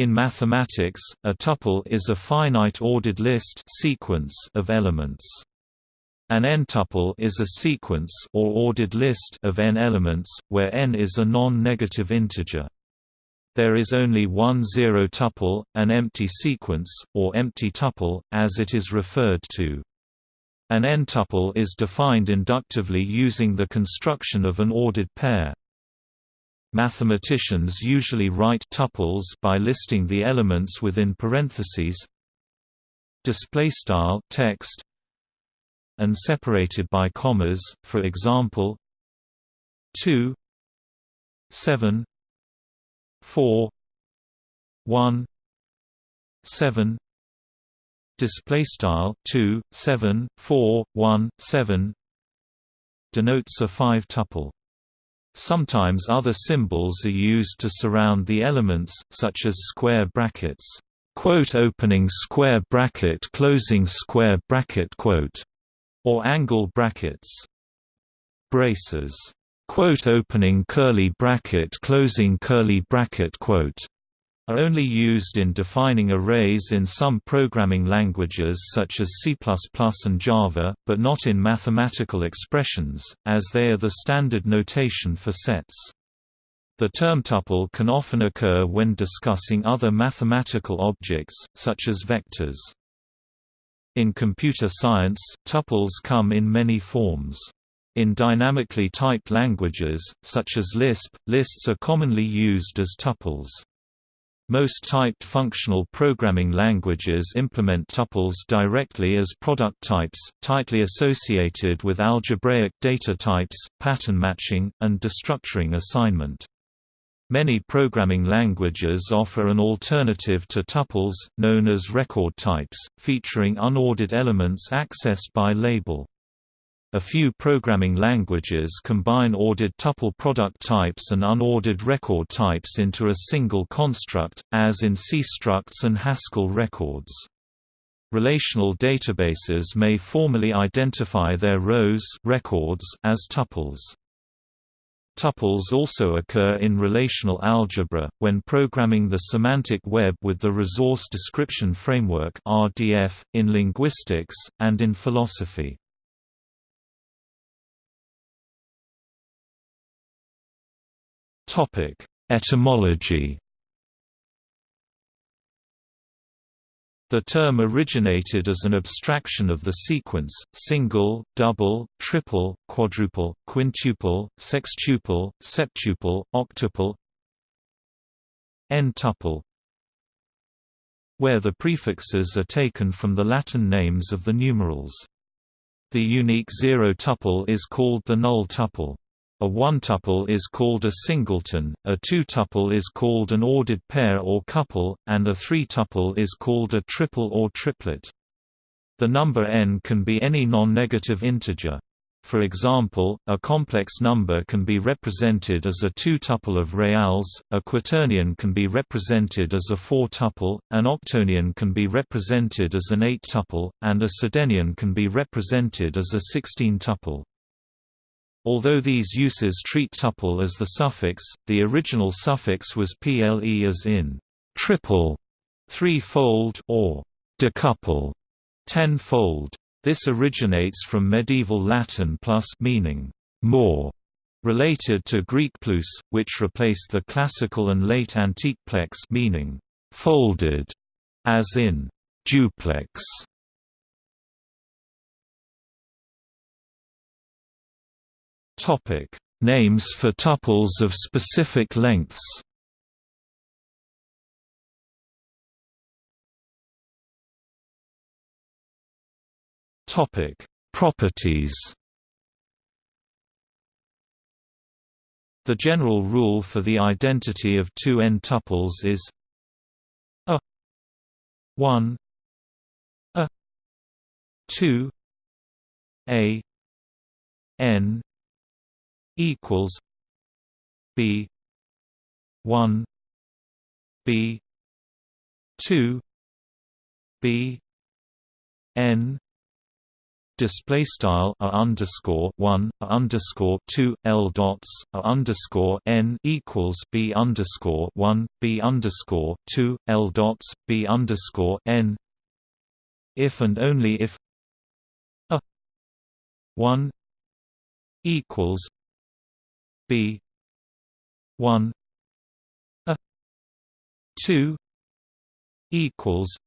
In mathematics, a tuple is a finite ordered list sequence of elements. An n-tuple is a sequence or ordered list of n elements, where n is a non-negative integer. There is only one zero tuple, an empty sequence, or empty tuple, as it is referred to. An n-tuple is defined inductively using the construction of an ordered pair. Mathematicians usually write tuples by listing the elements within parentheses display style text and separated by commas for example 2 7 4 1 7 display style 2 7 4 1 7 denotes a five tuple Sometimes other symbols are used to surround the elements, such as square brackets, quote opening square bracket closing square bracket quote, or angle brackets. Braces, quote opening curly bracket closing curly bracket quote, are only used in defining arrays in some programming languages such as C++ and Java, but not in mathematical expressions, as they are the standard notation for sets. The term tuple can often occur when discussing other mathematical objects, such as vectors. In computer science, tuples come in many forms. In dynamically typed languages, such as Lisp, lists are commonly used as tuples. Most typed functional programming languages implement tuples directly as product types, tightly associated with algebraic data types, pattern matching, and destructuring assignment. Many programming languages offer an alternative to tuples, known as record types, featuring unordered elements accessed by label. A few programming languages combine ordered tuple product types and unordered record types into a single construct, as in C structs and Haskell records. Relational databases may formally identify their rows records as tuples. Tuples also occur in relational algebra, when programming the semantic web with the Resource Description Framework in linguistics, and in philosophy. Topic: Etymology. The term originated as an abstraction of the sequence, single, double, triple, quadruple, quintuple, sextuple, septuple, octuple n-tuple where the prefixes are taken from the Latin names of the numerals. The unique zero tuple is called the null tuple. A one-tuple is called a singleton, a two-tuple is called an ordered pair or couple, and a three-tuple is called a triple or triplet. The number n can be any non-negative integer. For example, a complex number can be represented as a two-tuple of reals, a quaternion can be represented as a four-tuple, an octonion can be represented as an eight-tuple, and a sedenion can be represented as a sixteen-tuple. Although these uses treat tuple as the suffix, the original suffix was ple as in triple, threefold, or decuple, ten-fold. This originates from medieval Latin plus meaning more, related to Greek plus, which replaced the classical and late antique plex meaning folded, as in duplex. Topic: Names for tuples of specific lengths. Topic: Properties. The general rule for the identity of two n-tuples is a 1 a 2 a n equals B one B two B N display style a underscore one a underscore two l dots a underscore n equals b underscore one b underscore two l dots b underscore n. If and only if a one equals b. one a two equals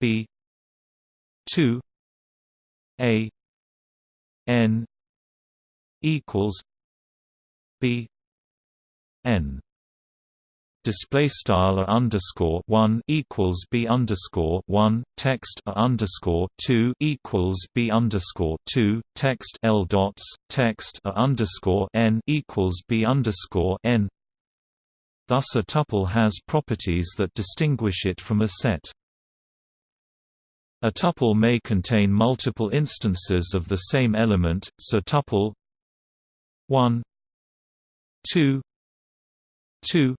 b two a n equals b n display style underscore one equals b underscore one text underscore two equals b underscore two text l dots text underscore n equals b underscore n. Thus, a tuple has properties that distinguish it from a set. A tuple may contain multiple instances of the same element, so tuple 1 2 2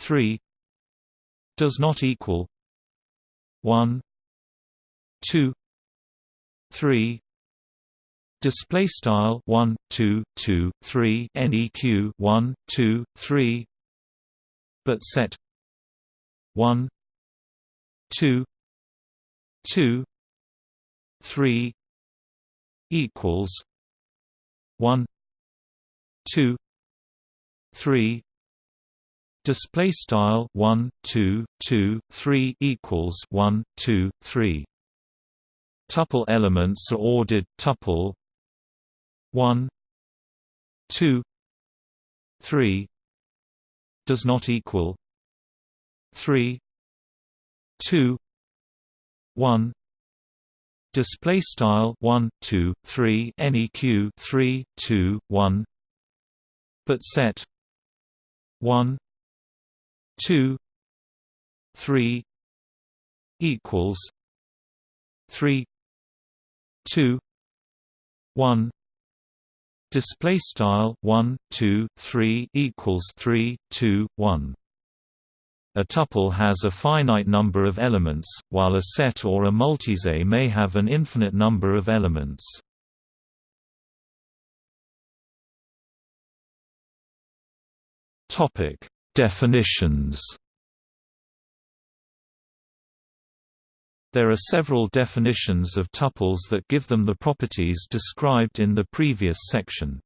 3 does not equal 1 2 3 display style 1 2 2 3 neq 1 2 3 but set 1 2 2 3 equals 1 2 3 display style 1 2 2 3 equals 1 2 3 tuple elements are ordered tuple 1 2 3 does not equal 3 2 1 display style 1 2 3 neq 3 2 1 but set 1 2 3 equals 3 2 1 display style 1 2 3 equals 3 2 1 a tuple has a finite number of elements, while a set or a multiset may have an infinite number of elements. Topic: Definitions. There are several definitions of tuples that give them the properties described in the previous section.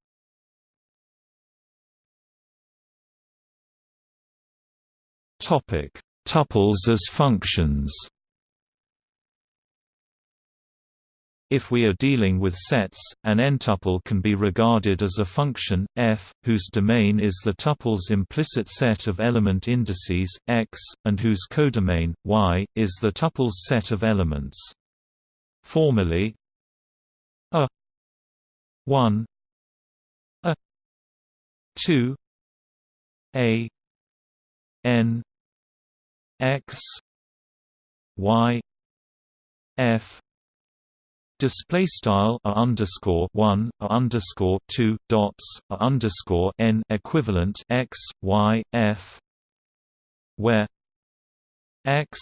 Tuples as functions. If we are dealing with sets, an n-tuple can be regarded as a function, f, whose domain is the tuple's implicit set of element indices, x, and whose codomain, y, is the tuple's set of elements. Formally, a 1 a 2 a n x y f display style a underscore one a underscore two dots a underscore n equivalent x y f where x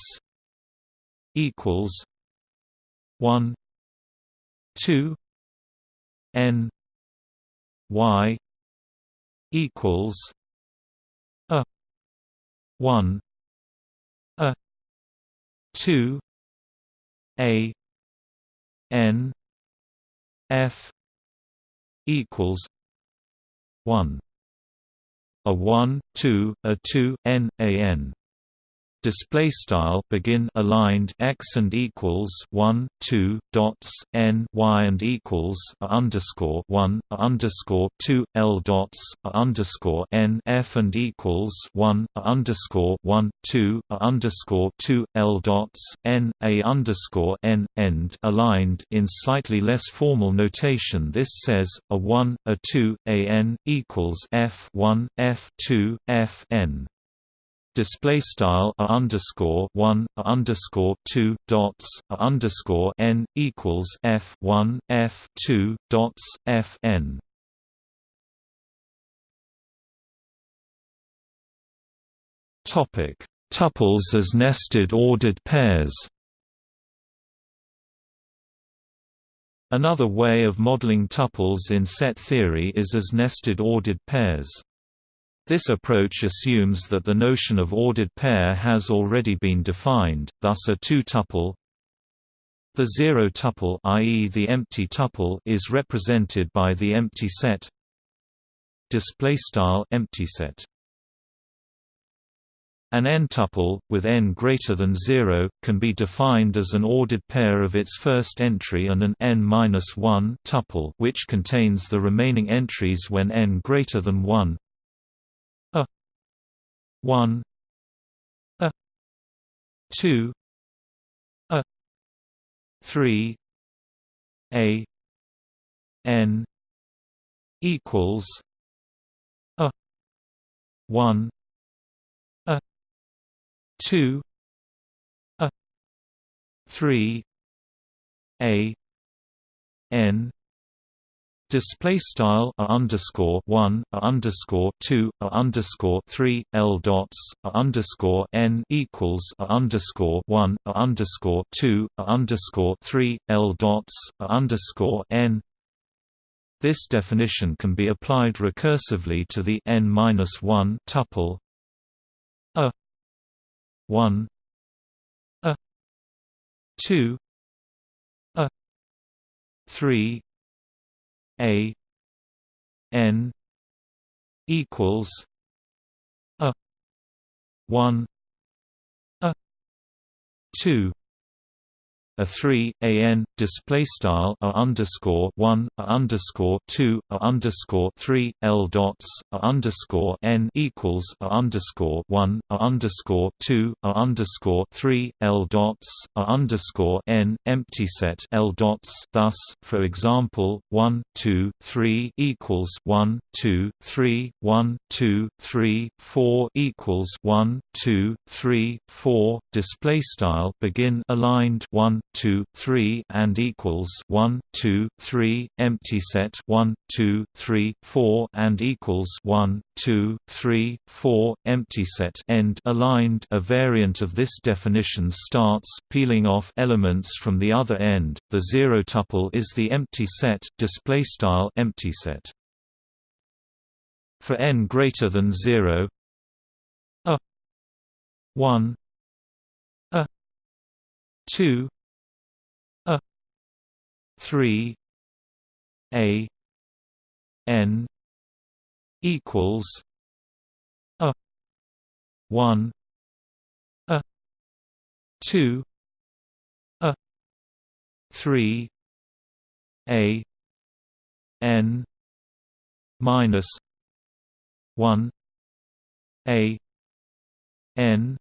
equals one two n y equals a one a two a n f equals 1 a 1 2 a 2 n a n display style begin aligned x and equals 1 2 dots n y and equals underscore 1 a underscore 2 l dots a underscore n f and equals 1 a underscore 1 2 a underscore 2 l dots n a underscore n end aligned. In slightly less formal notation this says a 1 a 2 a n equals f 1 f 2 f n display style a underscore one a underscore two dots a underscore n equals f one f two dots f n. Topic: Tuples as nested ordered pairs. Another way of modeling tuples in set theory is as nested ordered pairs. This approach assumes that the notion of ordered pair has already been defined, thus a two-tuple the zero tuple i.e. the empty tuple is represented by the empty set display style empty set an n-tuple, with n greater than 0, can be defined as an ordered pair of its first entry and an n-1 tuple which contains the remaining entries when n greater than 1 a 1 a 2 a 3 a n equals a 1 a two a three a n display style a underscore one a underscore two a underscore three l dots a underscore n equals a underscore one a underscore two a underscore three l dots a underscore n. This definition can be applied recursively to the n minus one tuple a 1 a 2 a 3 a n equals a 1 a 2 a three a n display style a underscore one a underscore two a underscore three l dots a underscore n equals a underscore one a underscore two a underscore three l dots a underscore n empty set l dots. Thus, for example, one two three equals one two three one two three four equals one two three four display style begin aligned one 2, 3 and equals 1, 2, 3, empty set 1, 2, 3, 4 and equals 1, 2, 3, 4, empty set end aligned a variant of this definition starts peeling off elements from the other end. The zero tuple is the empty set display style empty set. For n greater than 0 a 1 a 2 three A N equals a one a two a three A N minus one A N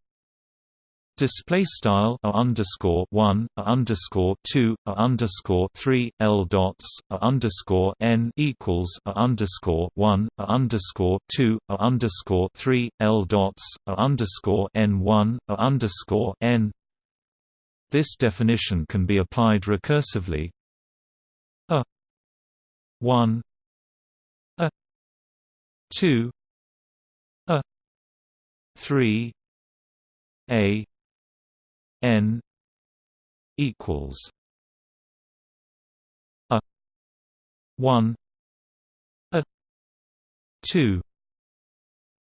display style a underscore one a underscore two a underscore three l dots a underscore n equals a underscore one a underscore two a underscore three l dots a underscore n one a underscore n. This definition can be applied recursively. A one a two a three a n equals a 1 a 2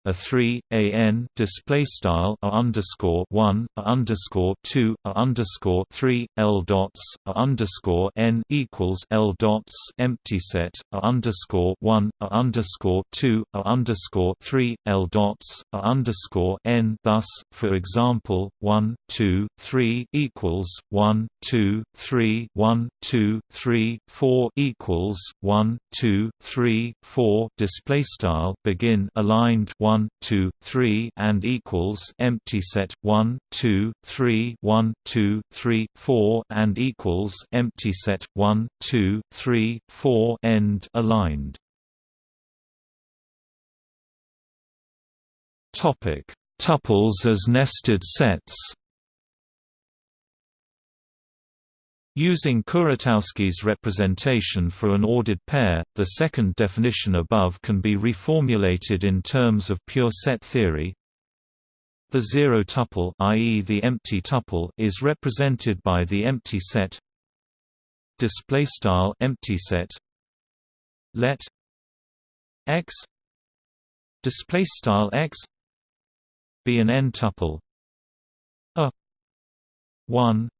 a 3 a n display style a underscore 1 a underscore 2 a underscore 3 l dots a underscore n equals l dots empty set a underscore 1 a underscore 2 a underscore 3 l dots a underscore n. Thus for example 1 2 3 equals 1 2 3 1 2 3 4 equals 1 2 3 4 display style begin aligned 1 1 2 3 and equals empty set 1 2 3 1 2 3 4 and equals empty set 1 2 3 4 end aligned. Topic. Tuples as nested sets Using Kuratowski's representation for an ordered pair, the second definition above can be reformulated in terms of pure set theory. The zero tuple i.e. the empty tuple is represented by the empty set display style empty set let x display style x be an n tuple a 1 a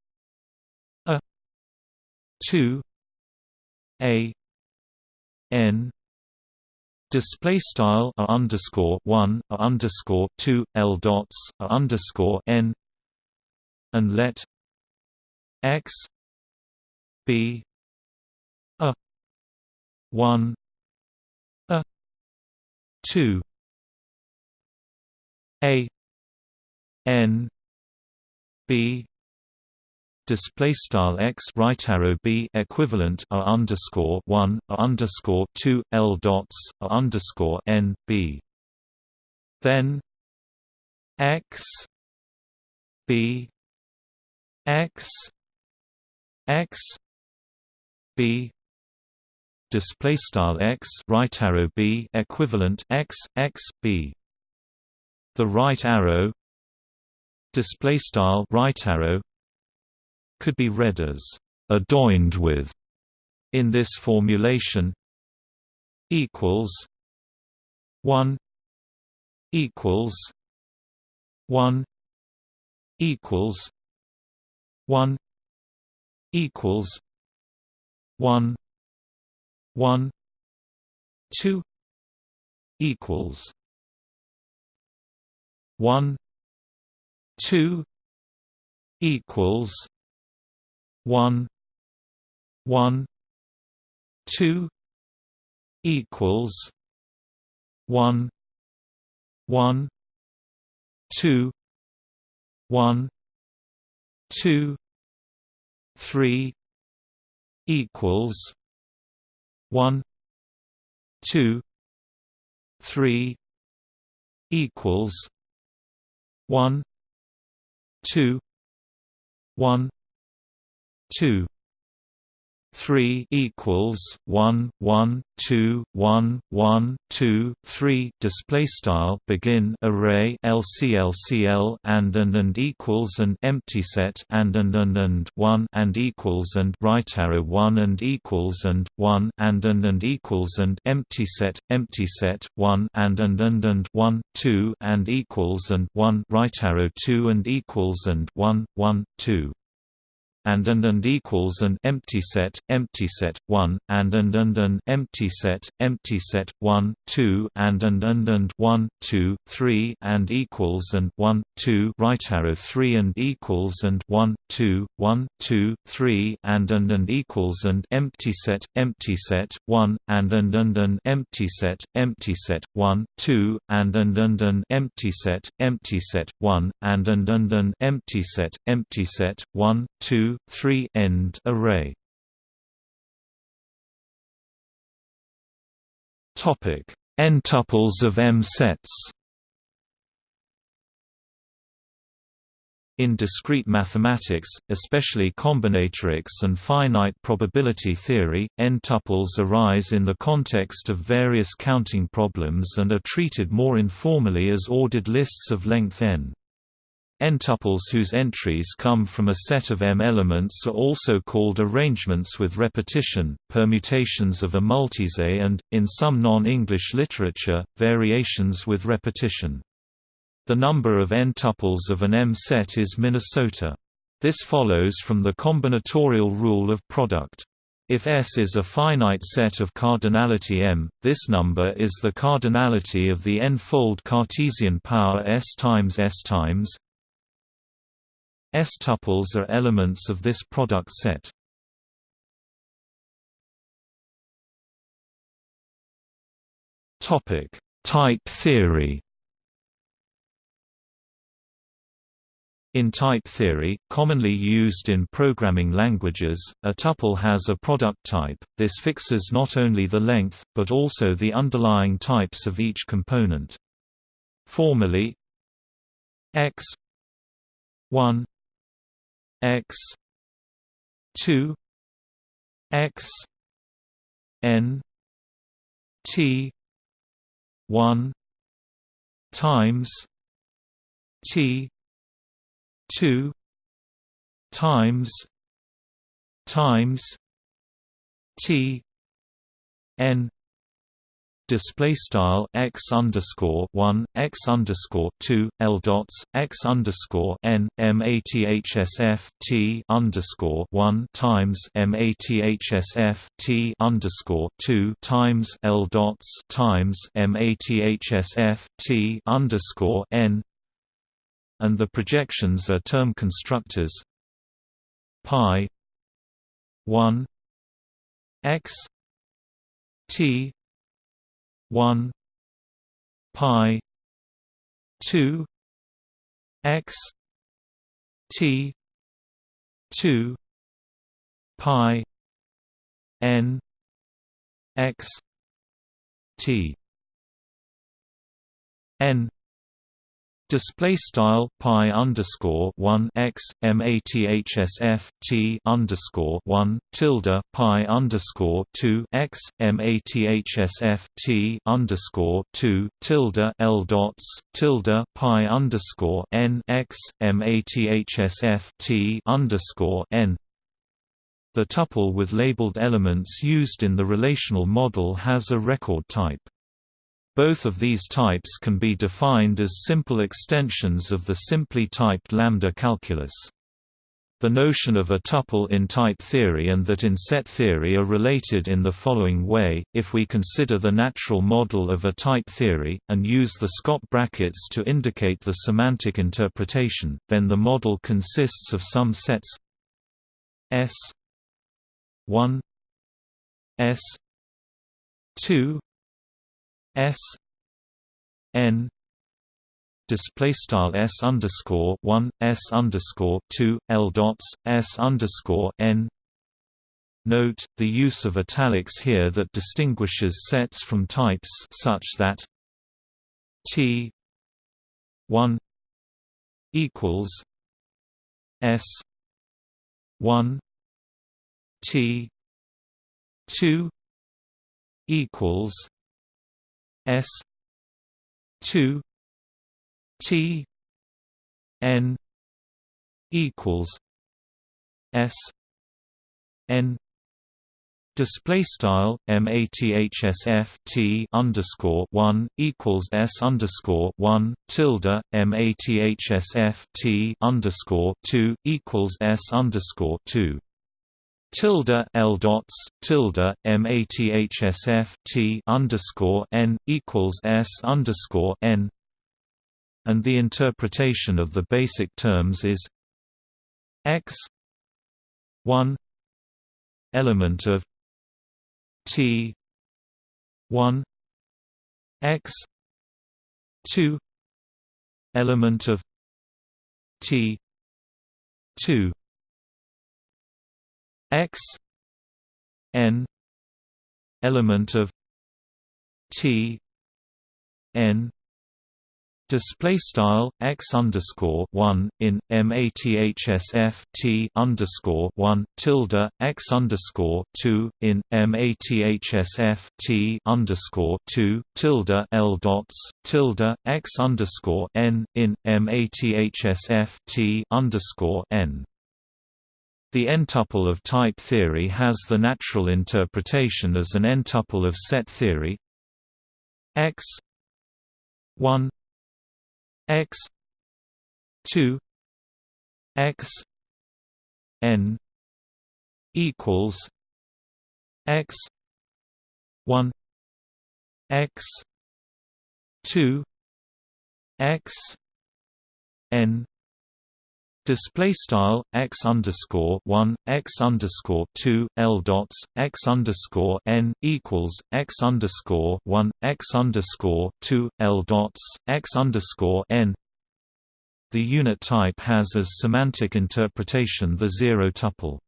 2 a n display style a underscore 1 a underscore 2 l dots a underscore n and let x be a 1 a 2 a n b display style x right arrow b equivalent a underscore one a underscore two l dots a underscore n b. Then x b x x b display style x right arrow b equivalent x x b. The right arrow display style right arrow could be read as adjoined with in this formulation equals 1 equals 1 equals 1 equals 1 1 2 equals 1 2 equals one one two equals one one two one two three equals one two three equals one two one two three equals one one two one one two three display style begin array LCLCL and and and equals and empty set and and and and one and equals and right arrow one and equals and one and and and equals and empty set empty set one and and and and one two and equals and one right arrow two and equals and one one two and and and equals an empty set empty set 1 and and and an empty set empty set 1 2 and and and and 1 2 3 and equals and 1 2 right arrow 3 and equals and 1 2 1 2 3 and and and equals and empty set empty set 1 and and and an empty set empty set 1 2 and and and an empty set empty set 1 and and and an empty set empty set 1 2 3 end array. Topic: n-tuples of M sets. In discrete mathematics, especially combinatorics and finite probability theory, n-tuples arise in the context of various counting problems and are treated more informally as ordered lists of length n. N-tuples whose entries come from a set of M elements are also called arrangements with repetition, permutations of a multiset and, in some non-English literature, variations with repetition. The number of N-tuples of an M set is Minnesota. This follows from the combinatorial rule of product. If S is a finite set of cardinality M, this number is the cardinality of the n-fold Cartesian power S times S times S-tuples are elements of this product set. Topic: Type theory. In type theory, commonly used in programming languages, a tuple has a product type. This fixes not only the length, but also the underlying types of each component. Formally, x 1 x 2 x n t 1 times t 2 times times T N display style x underscore one x underscore two l dots x underscore n mathsf t underscore one times mathsf t underscore two times l dots times mathsf t underscore n. And the projections are term constructors. Pi 1 x t 1 pi 2 x t 2 pi n x t n Display style pi underscore one x t underscore one tilde pi underscore two x t underscore two tilde l dots tilde pi underscore n x mathsf t underscore n. The tuple with labeled elements used in the relational model has a record type. Both of these types can be defined as simple extensions of the simply typed lambda calculus. The notion of a tuple in type theory and that in set theory are related in the following way, if we consider the natural model of a type theory, and use the Scott brackets to indicate the semantic interpretation, then the model consists of some sets S 1 S 2 S N display style S underscore one S underscore two L dots S underscore N. Note, the use of italics here that distinguishes sets from types such that T one equals S one T two equals S two T N equals S N Display style mathsf t underscore one equals s underscore one tilde mathsf t underscore two equals s underscore two tilde L dots tilde mathsf T underscore N equals S underscore N. And the interpretation of the basic terms is X one element of T one X two element of T two x n element of t n Display style x underscore one in mathsf t underscore one tilde x underscore two in mathsf t underscore two tilde l dots tilde x underscore n in mathsf t underscore n. The n-tuple of type theory has the natural interpretation as an n-tuple of set theory. X 1 x 2 x n equals x 1 x 2 x n Display style x underscore one x underscore two l dots x underscore n equals x underscore one x underscore two l dots x underscore n. The unit type has as semantic interpretation the zero tuple.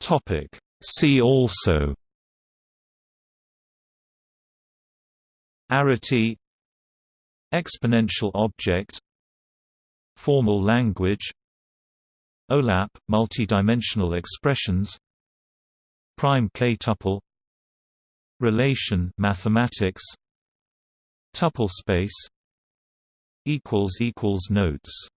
Topic. See also. Arity Exponential object Formal language OLAP – multidimensional expressions Prime k-tuple Relation mathematics Tuple space Notes